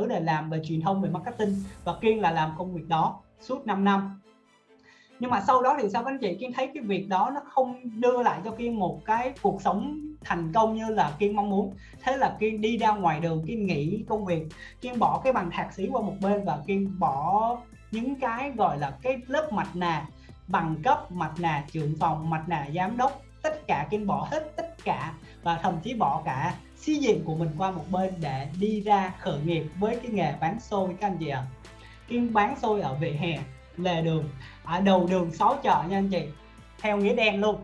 thứ để làm về truyền thông, về marketing và kiên là làm công việc đó suốt 5 năm. Nhưng mà sau đó thì sao các anh chị? Kiên thấy cái việc đó nó không đưa lại cho kiên một cái cuộc sống thành công như là kiên mong muốn. Thế là kiên đi ra ngoài đường, kiên nghỉ công việc, kiên bỏ cái bằng thạc sĩ qua một bên và kiên bỏ những cái gọi là cái lớp mặt nạ bằng cấp mặt nạ trưởng phòng mặt nạ giám đốc, tất cả kiên bỏ hết, tất cả và thậm chí bỏ cả xí diện của mình qua một bên để đi ra khởi nghiệp với cái nghề bán xôi các anh chị ạ. À. kiên bán xôi ở vỉa hè, lề đường, ở đầu đường xó chợ nha anh chị, theo nghĩa đen luôn.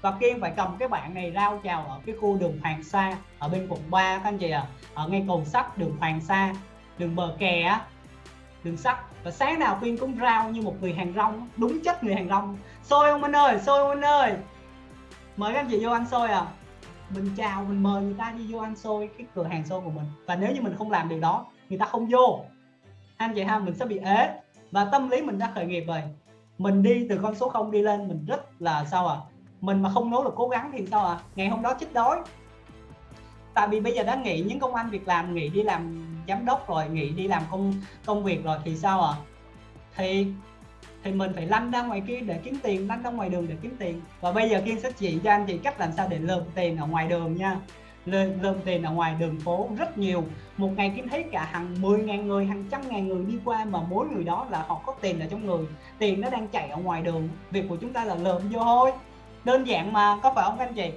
Và Kiên phải cầm cái bạn này rao chào ở cái khu đường Hoàng Sa, ở bên quận 3 các anh chị ạ. À. ở ngay cầu sắt đường Hoàng Sa, đường bờ kè á, đường sắt. Và sáng nào Kiên cũng rao như một người hàng rong, đúng chất người hàng rong. Xôi ông anh ơi, xôi ông anh ơi. Mời các anh chị vô ăn xôi à mình chào, mình mời người ta đi vô ăn xôi, cái cửa hàng xôi của mình. Và nếu như mình không làm điều đó, người ta không vô. Anh chị ha, mình sẽ bị ế. Và tâm lý mình đã khởi nghiệp rồi. Mình đi từ con số 0 đi lên, mình rất là sao à mình mà không nỗ lực cố gắng thì sao à ngày hôm đó chết đói. Tại vì bây giờ đã nghỉ những công ăn việc làm, nghỉ đi làm giám đốc rồi, nghỉ đi làm công công việc rồi thì sao à thì thì mình phải lăn ra ngoài kia để kiếm tiền, lăn ra ngoài đường để kiếm tiền. Và bây giờ kiên sẽ chỉ cho anh chị cách làm sao để lượm tiền ở ngoài đường nha. Lượm tiền ở ngoài đường phố rất nhiều. Một ngày kiếm thấy cả hàng 10.000 người, hàng trăm ngàn người đi qua mà mỗi người đó là họ có tiền ở trong người. Tiền nó đang chạy ở ngoài đường. Việc của chúng ta là lượm vô thôi. Đơn giản mà, có phải không anh chị?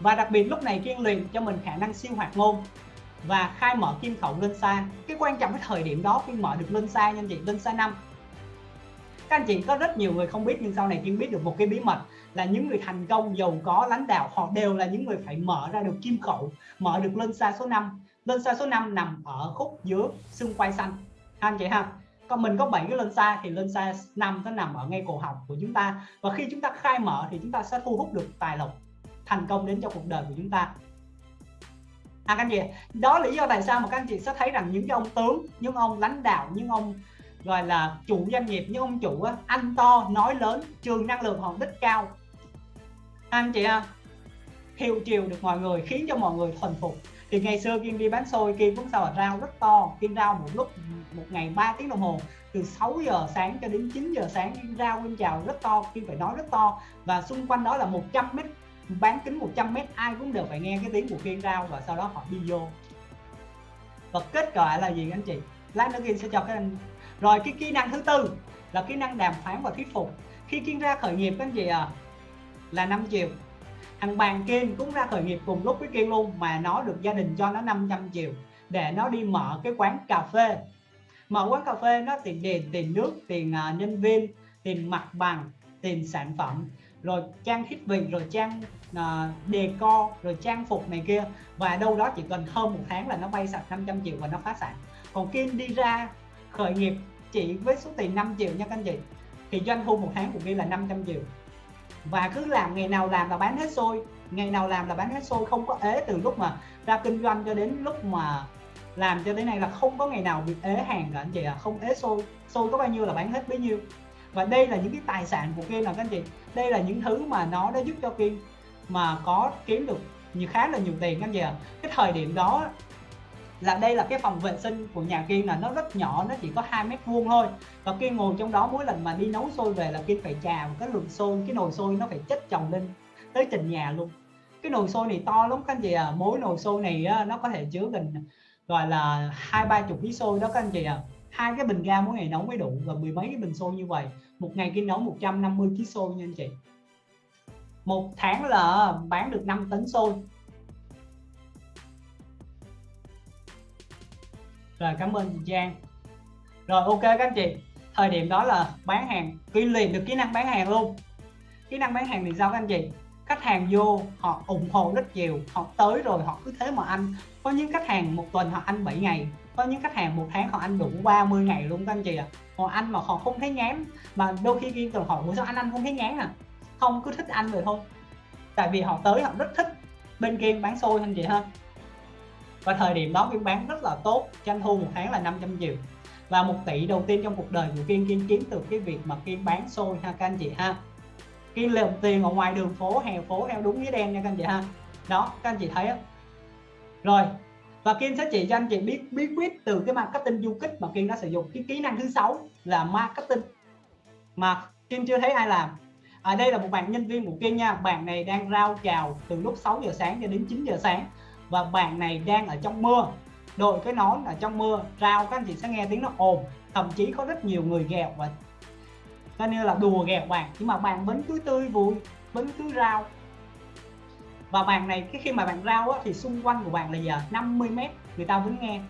Và đặc biệt lúc này kiên luyện cho mình khả năng siêu hoạt ngôn và khai mở kim khẩu lên xa. Cái quan trọng cái thời điểm đó kiên mở được lên xa nha anh chị, lên xa năm các anh chị có rất nhiều người không biết nhưng sau này Kim biết được một cái bí mật là những người thành công giàu có, lãnh đạo, họ đều là những người phải mở ra được kim khẩu mở được lên xa số 5 lên xa số 5 nằm ở khúc giữa xương quai xanh. Anh chị ha? Còn mình có 7 cái lên xa thì lên xa 5 nó nằm ở ngay cổ họng của chúng ta. Và khi chúng ta khai mở thì chúng ta sẽ thu hút được tài lộc thành công đến cho cuộc đời của chúng ta. À các anh chị đó là lý do tại sao mà các anh chị sẽ thấy rằng những cái ông tướng, những ông lãnh đạo, những ông gọi là chủ doanh nghiệp như ông chủ á, ăn to nói lớn trường năng lượng họ đích cao. Anh chị ạ, hiệu chiều được mọi người khiến cho mọi người thuần phục. Thì ngày xưa Kiên đi bán xôi Kiên cũng sao là rau rất to Kiên rau một lúc một ngày 3 tiếng đồng hồ. Từ 6 giờ sáng cho đến 9 giờ sáng Kiên rau Kiên chào rất to Kiên phải nói rất to. Và xung quanh đó là 100 mét bán kính 100 mét ai cũng đều phải nghe cái tiếng của Kiên rau và sau đó họ đi vô. Và kết quả là gì anh chị? Lát nữa Kiên sẽ cho các anh rồi cái kỹ năng thứ tư là kỹ năng đàm phán và thuyết phục. Khi Kiên ra khởi nghiệp các anh chị à là 5 triệu. Thằng bàn Kiên cũng ra khởi nghiệp cùng lúc với Kiên luôn mà nó được gia đình cho nó 500 triệu để nó đi mở cái quán cà phê. Mở quán cà phê nó tiền tiền tiền nước tiền uh, nhân viên tiền mặt bằng tiền sản phẩm rồi trang thiết bị rồi trang uh, đề co rồi trang phục này kia. Và đâu đó chỉ cần hơn một tháng là nó bay sạch 500 triệu và nó phá sản. Còn Kiên đi ra khởi nghiệp chỉ với số tiền 5 triệu nha các anh chị. Thì doanh thu một tháng của Kiên là 500 triệu. Và cứ làm, ngày nào làm là bán hết xôi. Ngày nào làm là bán hết xôi, không có ế từ lúc mà ra kinh doanh cho đến lúc mà làm cho đến nay là không có ngày nào bị ế hàng cả anh chị à không ế xôi xôi có bao nhiêu là bán hết bấy nhiêu. Và đây là những cái tài sản của Kiên là các anh chị. Đây là những thứ mà nó đã giúp cho Kiên mà có kiếm được nhiều, khá là nhiều tiền các anh chị à cái thời điểm đó là đây là cái phòng vệ sinh của nhà Kiên là nó rất nhỏ nó chỉ có hai mét vuông thôi. Và Kiên ngồi trong đó mỗi lần mà đi nấu xôi về là Kiên phải trà một cái lượng xôi cái nồi xôi nó phải chất chồng lên tới trình nhà luôn. Cái nồi xôi này to lắm các anh chị à mỗi nồi xôi này á, nó có thể chứa gần gọi là hai ba chục ký xôi đó các anh chị à hai cái bình ga mỗi ngày nấu mới đủ và mười mấy cái bình xôi như vậy. Một ngày Kiên nấu 150 ký xôi nha anh chị. Một tháng là bán được 5 tấn xôi. Rồi, cảm ơn chị Trang. Rồi, ok các anh chị. Thời điểm đó là bán hàng kỹ liền được kỹ năng bán hàng luôn. Kỹ năng bán hàng thì sao các anh chị? Khách hàng vô, họ ủng hộ rất nhiều, họ tới rồi họ cứ thế mà ăn. Có những khách hàng một tuần họ ăn 7 ngày, có những khách hàng một tháng họ ăn đủ 30 ngày luôn các anh chị ạ. À. họ ăn mà họ không thấy ngán mà đôi khi ghi tuần hỏi sao anh ăn không thấy ngán à? Không, cứ thích ăn rồi thôi. Tại vì họ tới họ rất thích bên kia bán xôi anh chị ha và thời điểm đó Kiên bán rất là tốt, doanh thu một tháng là 500 triệu. Và một tỷ đầu tiên trong cuộc đời của Kiên Kiên kiếm từ cái việc mà Kiên bán xôi ha, các anh chị ha. Kiên lượm tiền ở ngoài đường phố, hè phố theo đúng nghĩa đen nha, các anh chị ha. Đó, các anh chị thấy á. Rồi, và Kiên sẽ chỉ cho anh chị biết bí quyết từ cái marketing du kích mà Kiên đã sử dụng. Cái kỹ năng thứ sáu là marketing. Mà Kiên chưa thấy ai làm. Ở đây là một bạn nhân viên của Kiên nha. Bạn này đang rao chào từ lúc 6 giờ sáng cho đến 9 giờ sáng và bạn này đang ở trong mưa. Đội cái nón ở trong mưa rao các anh chị sẽ nghe tiếng nó ồn. Thậm chí có rất nhiều người ghẹo và coi như là đùa ghẹo bạn. Nhưng mà bạn vẫn cứ tươi vui vẫn cứ rao. Và bạn này cái khi mà bạn rao á, thì xung quanh của bạn là giờ 50 mét. Người ta vẫn nghe.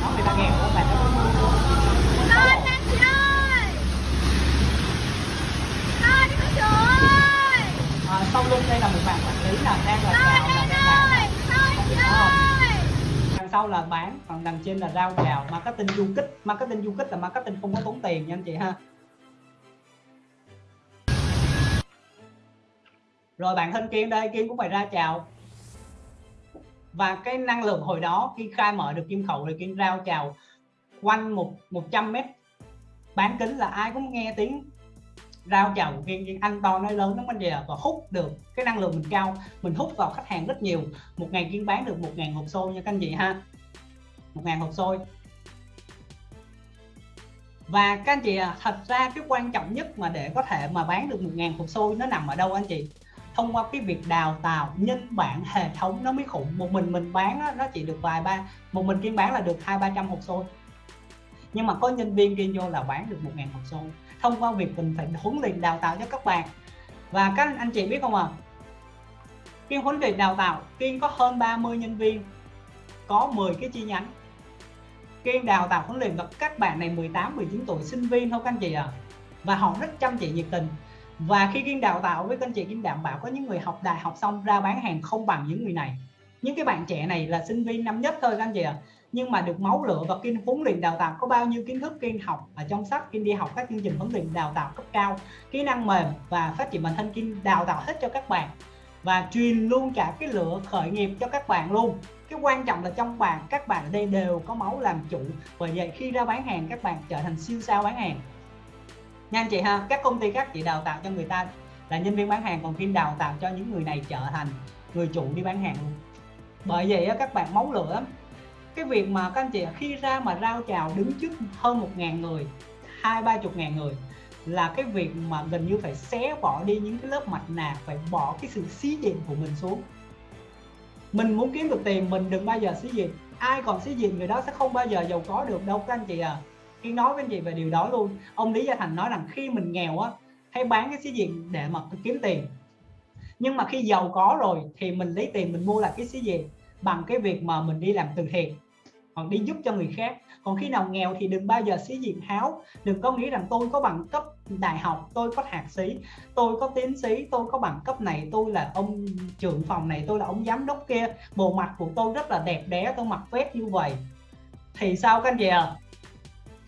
Đó người ta nghe của bạn sau lưng đây là một bạn quản lý là đang là chào là đang đằng sau là bán còn đằng trên là rao chào marketing du kích. Marketing du kích là marketing không có tốn tiền nha anh chị ha. Rồi bạn thân kiên đây kiên cũng phải ra chào. Và cái năng lượng hồi đó khi khai mở được kim khẩu thì kiên rao chào quanh một 100 mét. Bán kính là ai cũng nghe tiếng rao chào viên kiên ăn to nói lớn lắm, anh chị và hút được cái năng lượng mình cao, mình hút vào khách hàng rất nhiều. Một ngày kiên bán được một ngàn hộp xôi nha các anh chị ha. Một ngàn hộp xôi. Và các anh chị thật ra cái quan trọng nhất mà để có thể mà bán được một ngàn hộp xôi nó nằm ở đâu anh chị? Thông qua cái việc đào tạo nhân bản hệ thống nó mới khủng. Một mình mình bán nó chỉ được vài ba, một mình kiên bán là được hai, ba trăm hộp xôi nhưng mà có nhân viên kia vô là bán được một ngàn hộp xôi thông qua việc mình phải huấn luyện đào tạo cho các bạn. Và các anh chị biết không à kiên huấn luyện đào tạo kiên có hơn 30 nhân viên, có 10 cái chi nhánh. Kiên đào tạo huấn luyện và các bạn này 18 19 tuổi, sinh viên thôi các anh chị à và họ rất chăm chỉ nhiệt tình. Và khi Kiên đào tạo với các anh chị, Kiên đảm bảo có những người học đại học xong ra bán hàng không bằng những người này những cái bạn trẻ này là sinh viên năm nhất thôi các anh chị ạ. À. nhưng mà được máu lửa và kinh huấn luyện đào tạo có bao nhiêu kiến thức Kiên học ở trong sách Kiên đi học các chương trình huấn luyện đào tạo cấp cao, kỹ năng mềm và phát triển bản thân Kiên đào tạo hết cho các bạn và truyền luôn cả cái lửa khởi nghiệp cho các bạn luôn. Cái quan trọng là trong bạn, các bạn ở đây đều có máu làm chủ. Bởi vậy khi ra bán hàng, các bạn trở thành siêu sao bán hàng. Nha anh chị ha, các công ty khác chỉ đào tạo cho người ta là nhân viên bán hàng, còn kinh đào tạo cho những người này trở thành người chủ đi bán hàng luôn bởi vậy các bạn máu lửa, cái việc mà các anh chị khi ra mà rao chào đứng trước hơn một ngàn người, hai, ba chục ngàn người, là cái việc mà gần như phải xé bỏ đi những cái lớp mặt nạ phải bỏ cái sự xí diện của mình xuống. Mình muốn kiếm được tiền, mình đừng bao giờ xí diện. Ai còn xí diện người đó sẽ không bao giờ giàu có được đâu, các anh chị à khi nói với anh chị về điều đó luôn, ông lý gia thành nói rằng khi mình nghèo á hay bán cái xí diện để mà kiếm tiền nhưng mà khi giàu có rồi thì mình lấy tiền mình mua lại cái xí gì bằng cái việc mà mình đi làm từ thiện hoặc đi giúp cho người khác. Còn khi nào nghèo thì đừng bao giờ xí diện háo. Đừng có nghĩ rằng tôi có bằng cấp đại học tôi có thạc sĩ tôi có tiến sĩ tôi có bằng cấp này tôi là ông trưởng phòng này tôi là ông giám đốc kia. Bộ mặt của tôi rất là đẹp đẽ tôi mặc vest như vậy. Thì sao các anh chị à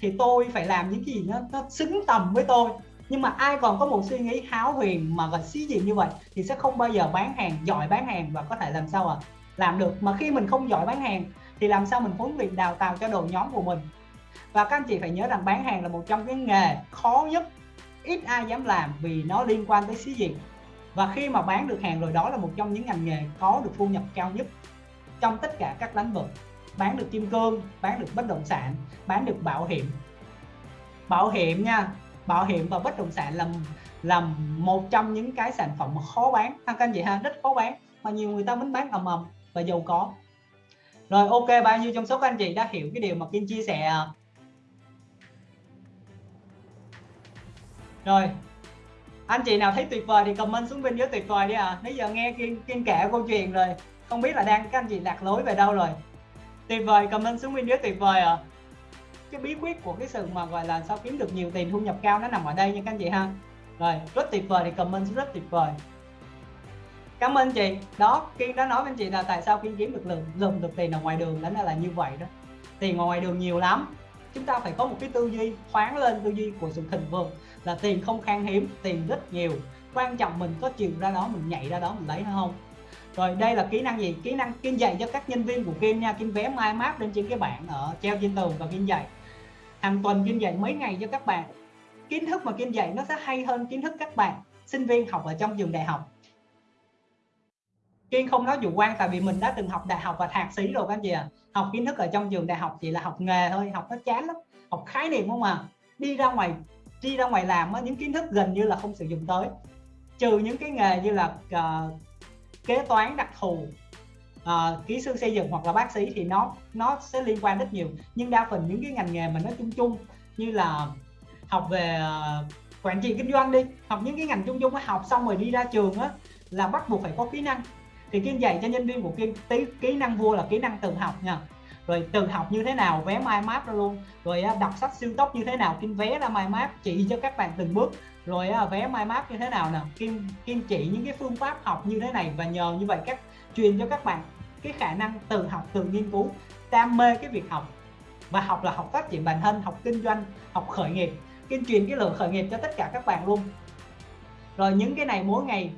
thì tôi phải làm những gì nó, nó xứng tầm với tôi nhưng mà ai còn có một suy nghĩ háo huyền mà gần xí diện như vậy thì sẽ không bao giờ bán hàng, giỏi bán hàng và có thể làm sao à làm được. Mà khi mình không giỏi bán hàng thì làm sao mình huấn luyện đào tạo cho đội nhóm của mình? Và các anh chị phải nhớ rằng bán hàng là một trong cái nghề khó nhất, ít ai dám làm vì nó liên quan tới xí diện. Và khi mà bán được hàng rồi, đó là một trong những ngành nghề có được thu nhập cao nhất trong tất cả các lĩnh vực. Bán được kim cương, bán được bất động sản, bán được bảo hiểm. Bảo hiểm nha bảo hiểm và bất động sản là là một trong những cái sản phẩm mà khó bán. Ha các anh chị ha rất khó bán mà nhiều người ta muốn bán ầm ầm và giàu có. Rồi ok bao nhiêu trong số các anh chị đã hiểu cái điều mà Kim chia sẻ? Rồi anh chị nào thấy tuyệt vời thì comment xuống bên dưới tuyệt vời đi à nãy giờ nghe Kim, Kim kể câu chuyện rồi không biết là đang các anh chị lạc lối về đâu rồi. Tuyệt vời comment xuống bên dưới tuyệt vời à cái bí quyết của cái sự mà gọi là sao kiếm được nhiều tiền thu nhập cao nó nằm ở đây nha các anh chị ha. Rồi, rất tuyệt vời, thì comment rất tuyệt vời. Cảm ơn chị. Đó kiên đã nói với anh chị là tại sao kiên kiếm được lượng lượm được tiền ở ngoài đường đó là như vậy đó. Tiền ngoài đường nhiều lắm. Chúng ta phải có một cái tư duy, khoáng lên tư duy của sự thịnh vượng là tiền không khan hiếm, tiền rất nhiều. Quan trọng mình có chịu ra đó, mình nhảy ra đó, mình lấy nó không? Rồi, đây là kỹ năng gì? Kỹ năng kiên dạy cho các nhân viên của kiên nha. Kiên vé mai map lên trên cái bảng ở treo trên tường và kiên dạy hàng tuần Kim dạy mấy ngày cho các bạn. Kiến thức mà Kim dạy nó sẽ hay hơn kiến thức các bạn sinh viên học ở trong trường đại học. Kiên không nói chủ quan tại vì mình đã từng học đại học và thạc sĩ rồi các anh chị à học kiến thức ở trong trường đại học chỉ là học nghề thôi học nó chán lắm học khái niệm không à. Đi ra ngoài đi ra ngoài làm á, những kiến thức gần như là không sử dụng tới. Trừ những cái nghề như là uh, kế toán đặc thù uh, kỹ sư xây dựng hoặc là bác sĩ thì nó nó sẽ liên quan rất nhiều. Nhưng đa phần những cái ngành nghề mà nó chung chung như là học về uh, quản trị kinh doanh đi học những cái ngành chung chung học xong rồi đi ra trường á là bắt buộc phải có kỹ năng. Thì kiên dạy cho nhân viên của kiên tí kỹ năng vua là kỹ năng tự học nha. Rồi tự học như thế nào vé mind map ra luôn. Rồi đọc sách siêu tốc như thế nào kinh vé ra mind map chỉ cho các bạn từng bước. Rồi vé mind map như thế nào nè kiên kiên chỉ những cái phương pháp học như thế này và nhờ như vậy các truyền cho các bạn cái khả năng tự học tự nghiên cứu, đam mê cái việc học. Và học là học phát triển bản thân, học kinh doanh, học khởi nghiệp, kiên truyền cái lượng khởi nghiệp cho tất cả các bạn luôn. Rồi những cái này mỗi ngày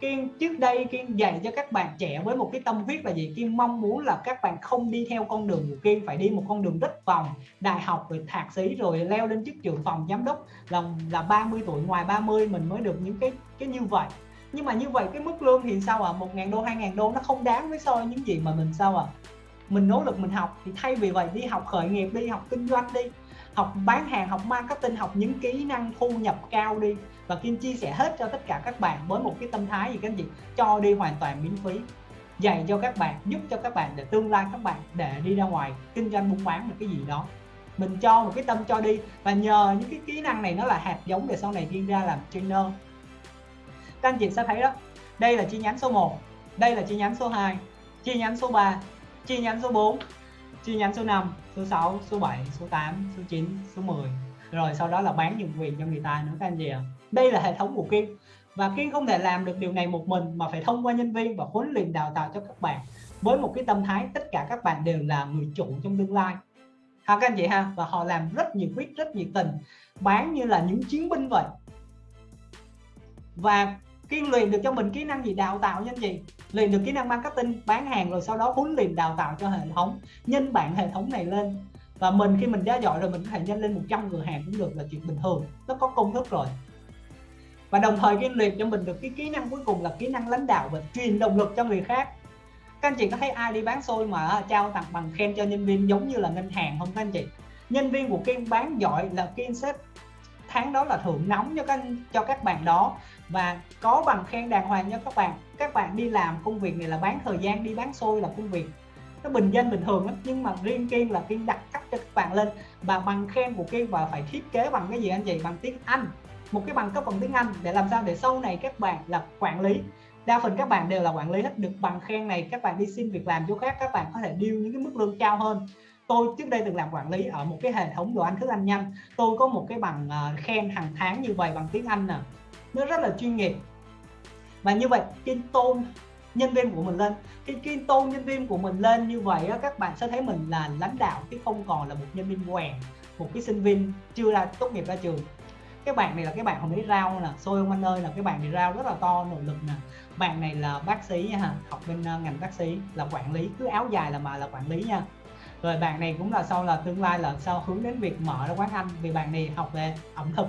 Kiên trước đây Kiên dạy cho các bạn trẻ với một cái tâm huyết là gì? Kiên mong muốn là các bạn không đi theo con đường của Kiên phải đi một con đường rất vòng, đại học rồi thạc sĩ rồi leo lên chức trưởng phòng giám đốc, là là 30 tuổi, ngoài 30 mình mới được những cái cái như vậy nhưng mà như vậy cái mức lương thì sao à một ngàn đô, hai ngàn đô nó không đáng với so với những gì mà mình sao à mình nỗ lực mình học thì thay vì vậy đi học khởi nghiệp đi, học kinh doanh đi, học bán hàng, học marketing, học những kỹ năng thu nhập cao đi. Và Kim chia sẻ hết cho tất cả các bạn với một cái tâm thái gì các anh chị? Cho đi hoàn toàn miễn phí. Dạy cho các bạn, giúp cho các bạn để tương lai các bạn để đi ra ngoài kinh doanh buôn bán một cái gì đó. Mình cho một cái tâm cho đi và nhờ những cái kỹ năng này nó là hạt giống để sau này đi ra làm trainer các anh chị sẽ thấy đó. Đây là chi nhánh số 1 đây là chi nhánh số 2 chi nhánh số 3 chi nhánh số 4 chi nhánh số 5 số 6 số 7 số 8 số 9 số 10 rồi sau đó là bán nhượng quyền cho người ta nữa các anh chị ạ. Đây là hệ thống của Kiên và Kiên không thể làm được điều này một mình mà phải thông qua nhân viên và huấn luyện đào tạo cho các bạn. Với một cái tâm thái tất cả các bạn đều là người chủ trong tương lai. Ha, các anh chị ha? Và họ làm rất nhiệt huyết, rất nhiệt tình, bán như là những chiến binh vậy. Và Kiên luyện được cho mình kỹ năng gì, đào tạo nhân gì? Luyện được kỹ năng marketing, bán hàng rồi sau đó huấn luyện đào tạo cho hệ thống, nhân bản hệ thống này lên. Và mình khi mình đã giỏi rồi mình có thể nhân lên 100 cửa hàng cũng được là chuyện bình thường, nó có công thức rồi. Và đồng thời Kiên luyện cho mình được cái kỹ năng cuối cùng là kỹ năng lãnh đạo và truyền động lực cho người khác. Các anh chị có thấy ai đi bán xôi mà à, trao tặng bằng khen cho nhân viên giống như là ngân hàng không các anh chị? Nhân viên của Kiên bán giỏi là Kiên xếp tháng đó là thưởng nóng cho các cho các bạn đó và có bằng khen đàng hoàng cho các bạn. Các bạn đi làm công việc này là bán thời gian đi bán xôi là công việc. Nó bình dân bình thường lắm nhưng mà riêng kiên là kiên đặt cấp cho các bạn lên. Và bằng khen của kiên và phải thiết kế bằng cái gì anh chị? Bằng tiếng anh. Một cái bằng cấp bằng tiếng anh để làm sao để sau này các bạn là quản lý. Đa phần các bạn đều là quản lý hết. Được bằng khen này các bạn đi xin việc làm chỗ khác các bạn có thể điêu những cái mức lương cao hơn. Tôi trước đây từng làm quản lý ở một cái hệ thống đồ ăn thức ăn nhanh. Tôi có một cái bằng uh, khen hàng tháng như vậy bằng tiếng Anh nè nó rất là chuyên nghiệp. Và như vậy kiên tôn nhân viên của mình lên khi kiên tôn nhân viên của mình lên như vậy á, các bạn sẽ thấy mình là lãnh đạo chứ không còn là một nhân viên quèn một cái sinh viên chưa ra tốt nghiệp ra trường. Cái bạn này là cái bạn hồi nãy rau nè xôi ông anh ơi là cái bạn này rau rất là to nội lực nè. Bạn này là bác sĩ nha học bên ờ, ngành bác sĩ là quản lý cứ áo dài là mà là quản lý nha. Rồi bạn này cũng là sau là tương lai là sau hướng đến việc mở ra quán ăn vì bạn này học về ẩm thực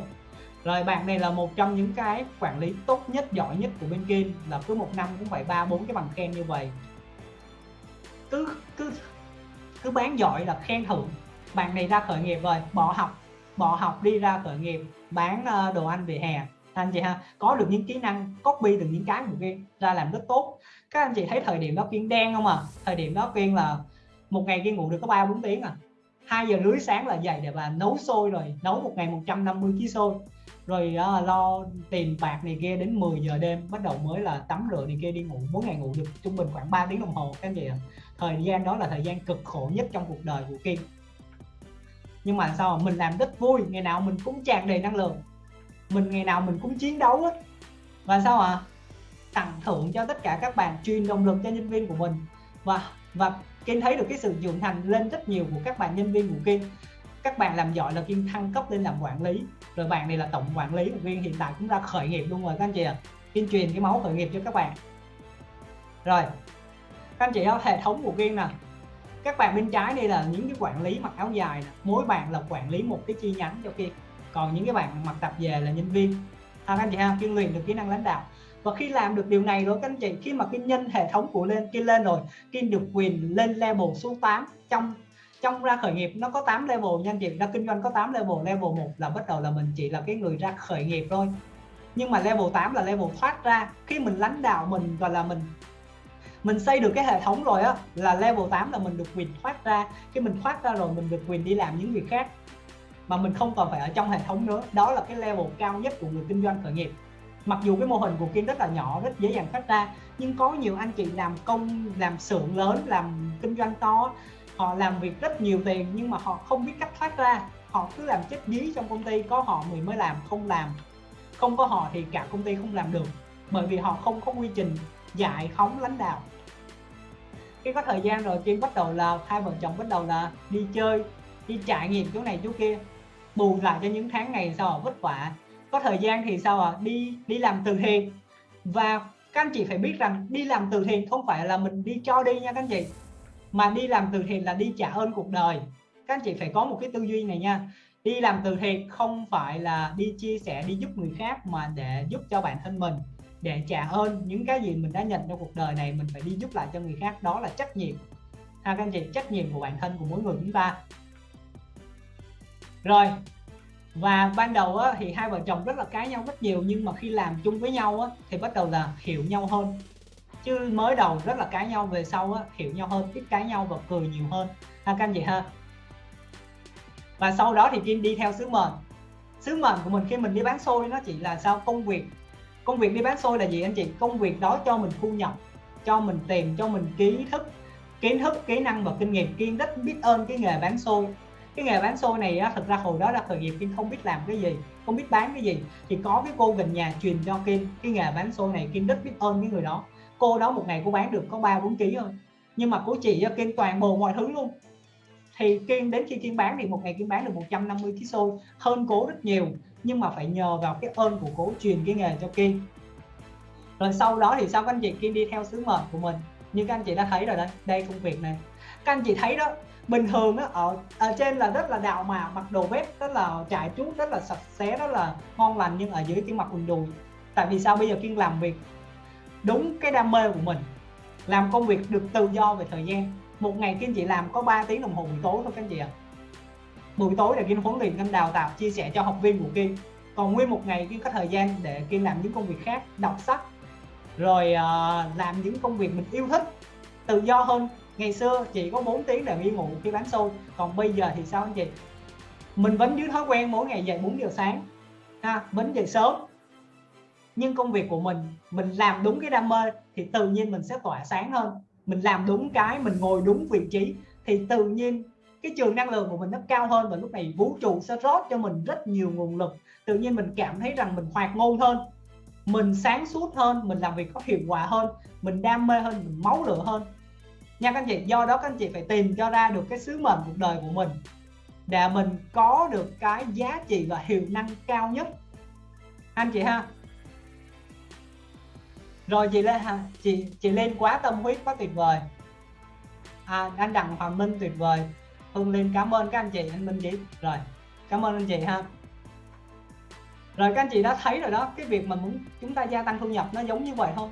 rồi bạn này là một trong những cái quản lý tốt nhất, giỏi nhất của bên Kim. Là cứ một năm cũng phải ba, bốn cái bằng khen như vậy. Cứ cứ cứ bán giỏi là khen thưởng. Bạn này ra khởi nghiệp rồi, bỏ học bỏ học đi ra khởi nghiệp, bán ờ, đồ ăn về hè. Anh chị ha, có được những kỹ năng copy được những cái của game ra làm rất tốt. Các anh chị thấy thời điểm đó Kiên đen không à? Thời điểm đó Kiên là một ngày Kiên ngủ được có ba, bốn tiếng à. 2 giờ rưỡi sáng là dậy để bà nấu sôi rồi, nấu một ngày 150 kg sôi rồi đó, lo tiền bạc này kia đến 10 giờ đêm bắt đầu mới là tắm rửa này kia đi ngủ mỗi ngày ngủ được trung bình khoảng 3 tiếng đồng hồ các anh chị ạ. Thời gian đó là thời gian cực khổ nhất trong cuộc đời của Kim. Nhưng mà sao mình làm rất vui ngày nào mình cũng tràn đầy năng lượng. Mình ngày nào mình cũng chiến đấu hết và sao ạ? À? tặng thưởng cho tất cả các bạn truyền động lực cho nhân viên của mình. Và và Kim thấy được cái sự trưởng thành lên rất nhiều của các bạn nhân viên của Kim các bạn làm giỏi là Kim thăng cấp lên làm quản lý. Rồi bạn này là tổng quản lý một viên hiện tại cũng ra khởi nghiệp luôn rồi các anh chị ạ. À. Kim truyền cái máu khởi nghiệp cho các bạn. Rồi các anh chị có hệ thống của Kim nè. Các bạn bên trái đây là những cái quản lý mặc áo dài nè. mỗi bạn là quản lý một cái chi nhánh cho Kim còn những cái bạn mặc tập về là nhân viên. À, các anh chị ha kiên luyện được kỹ năng lãnh đạo. Và khi làm được điều này rồi các anh chị khi mà kiên nhân hệ thống của lên kiên lên rồi kiên được quyền lên level số 8 trong trong ra khởi nghiệp nó có 8 level nha anh chị ra kinh doanh có 8 level. Level 1 là bắt đầu là mình chỉ là cái người ra khởi nghiệp thôi. Nhưng mà level 8 là level thoát ra. Khi mình lãnh đạo mình và là mình mình xây được cái hệ thống rồi á, là level 8 là mình được quyền thoát ra. Khi mình thoát ra rồi, mình được quyền đi làm những việc khác. Mà mình không còn phải ở trong hệ thống nữa. Đó là cái level cao nhất của người kinh doanh khởi nghiệp. Mặc dù cái mô hình của Kiên rất là nhỏ, rất dễ dàng thoát ra, nhưng có nhiều anh chị làm công, làm xưởng lớn, làm kinh doanh to họ làm việc rất nhiều tiền nhưng mà họ không biết cách thoát ra. Họ cứ làm chết dí trong công ty, có họ mình mới làm, không làm. Không có họ thì cả công ty không làm được, bởi vì họ không có quy trình dạy, khống, lãnh đạo. Khi có thời gian rồi, Kim bắt đầu là hai vợ chồng bắt đầu là đi chơi, đi trải nghiệm chỗ này chỗ kia, bù lại cho những tháng ngày sau vất vả. Có thời gian thì sao à đi đi làm từ thiện. Và các anh chị phải biết rằng đi làm từ thiện không phải là mình đi cho đi nha các anh chị mà đi làm từ thiện là đi trả ơn cuộc đời. Các anh chị phải có một cái tư duy này nha. Đi làm từ thiện không phải là đi chia sẻ đi giúp người khác mà để giúp cho bản thân mình. Để trả ơn những cái gì mình đã nhận trong cuộc đời này mình phải đi giúp lại cho người khác. Đó là trách nhiệm. Ha các anh chị trách nhiệm của bản thân của mỗi người chúng ta. Rồi và ban đầu á, thì hai vợ chồng rất là cãi nhau rất nhiều nhưng mà khi làm chung với nhau á, thì bắt đầu là hiểu nhau hơn chứ mới đầu rất là cãi nhau về sau á, hiểu nhau hơn ít cãi nhau và cười nhiều hơn. Ha các anh chị ha. Và sau đó thì Kim đi theo sứ mệnh. Sứ mệnh của mình khi mình đi bán xôi nó chỉ là sao? Công việc. Công việc đi bán xôi là gì anh chị? Công việc đó cho mình thu nhập cho mình tiền cho mình kiến thức kiến thức kỹ năng và kinh nghiệm. Kiên rất biết ơn cái nghề bán xôi. Cái nghề bán xôi này á, thực ra hồi đó là khởi nghiệp Kim không biết làm cái gì không biết bán cái gì. Thì có cái cô gần nhà truyền cho Kim cái nghề bán xôi này. Kim rất biết ơn cái người đó cô đó một ngày cô bán được có ba bốn ký thôi. Nhưng mà cô chị ờ, kiên toàn bộ mọi thứ luôn. Thì Kiên đến khi Kiên bán thì một ngày Kiên bán được 150 kg xôi hơn cố rất nhiều. Nhưng mà phải nhờ vào cái ơn của cố truyền cái nghề cho Kiên. Rồi sau đó thì sao các anh chị? Kiên đi theo sứ mệnh của mình. Như các anh chị đã thấy rồi đấy đây công việc này. Các anh chị thấy đó bình thường á ở, ở trên là rất là đạo mà mặc đồ vest rất là trải chuốt rất là sạch sẽ rất là ngon lành nhưng ở dưới cái mặc quần đùi. Tại vì sao? Bây giờ Kiên làm việc đúng cái đam mê của mình làm công việc được tự do về thời gian. Một ngày kinh chị làm có 3 tiếng đồng hồ buổi tối thôi các anh chị ạ. Buổi tối là Kiên huấn luyện Kiên đào tạo chia sẻ cho học viên của Kiên còn nguyên một ngày Kiên có thời gian để Kiên làm những công việc khác đọc sách rồi uh, làm những công việc mình yêu thích tự do hơn. Ngày xưa chỉ có 4 tiếng để đi ngủ khi bán xôi còn bây giờ thì sao anh chị? Mình vẫn giữ thói quen mỗi ngày dậy 4 giờ sáng ha vẫn dậy sớm nhưng công việc của mình mình làm đúng cái đam mê thì tự nhiên mình sẽ tỏa sáng hơn. Mình làm đúng cái, mình ngồi đúng vị trí thì tự nhiên cái trường năng lượng của mình nó cao hơn và lúc này vũ trụ sẽ rót cho mình rất nhiều nguồn lực. Tự nhiên mình cảm thấy rằng mình hoạt ngôn hơn, mình sáng suốt hơn, mình làm việc có hiệu quả hơn, mình đam mê hơn, mình máu lửa hơn. Nha các anh chị, do đó các anh chị phải tìm cho ra được cái sứ mệnh cuộc đời của mình. Để mình có được cái giá trị và hiệu năng cao nhất. Anh chị ha rồi chị lên chị chị lên quá tâm huyết quá tuyệt vời. À, anh đặng hoàng minh tuyệt vời. Hương lên cảm ơn các anh chị anh minh chị rồi cảm ơn anh chị ha. Rồi các anh chị đã thấy rồi đó cái việc mà muốn chúng ta gia tăng thu nhập nó giống như vậy thôi